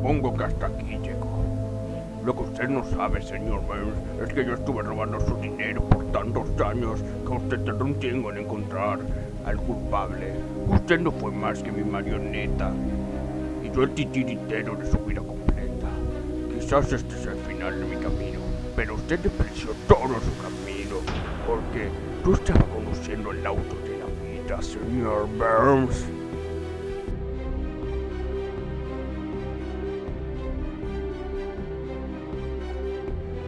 supongo que hasta aquí llegó. Lo que usted no sabe, señor Burns, es que yo estuve robando su dinero por tantos años que usted tardó un tiempo en encontrar al culpable. Usted no fue más que mi marioneta. Y yo el titiritero de su vida completa. Quizás este es el final de mi camino, pero usted despreció todo su camino, porque tú estabas conduciendo el auto de la vida, señor Burns.